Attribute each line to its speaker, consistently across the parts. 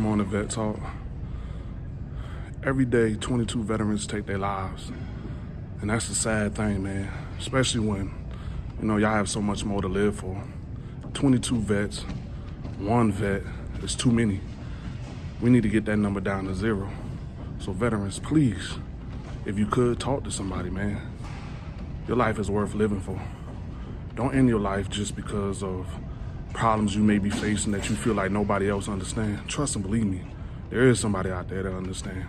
Speaker 1: morning, Vet Talk. Every day, 22 veterans take their lives. And that's a sad thing, man. Especially when, you know, y'all have so much more to live for. 22 vets, one vet is too many. We need to get that number down to zero. So veterans, please, if you could, talk to somebody, man. Your life is worth living for. Don't end your life just because of problems you may be facing that you feel like nobody else understands. Trust and believe me, there is somebody out there that understands.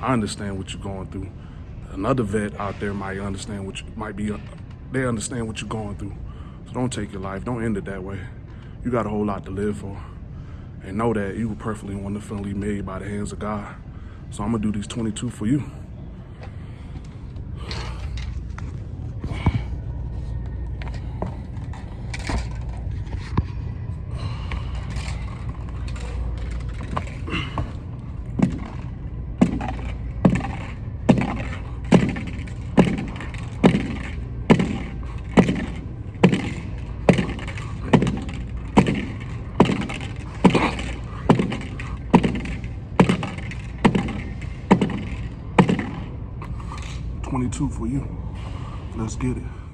Speaker 1: I understand what you're going through. Another vet out there might understand what you might be. Uh, they understand what you're going through. So don't take your life. Don't end it that way. You got a whole lot to live for, and know that you were perfectly wonderfully made by the hands of God. So I'm gonna do these 22 for you. 22 for you. Let's get it.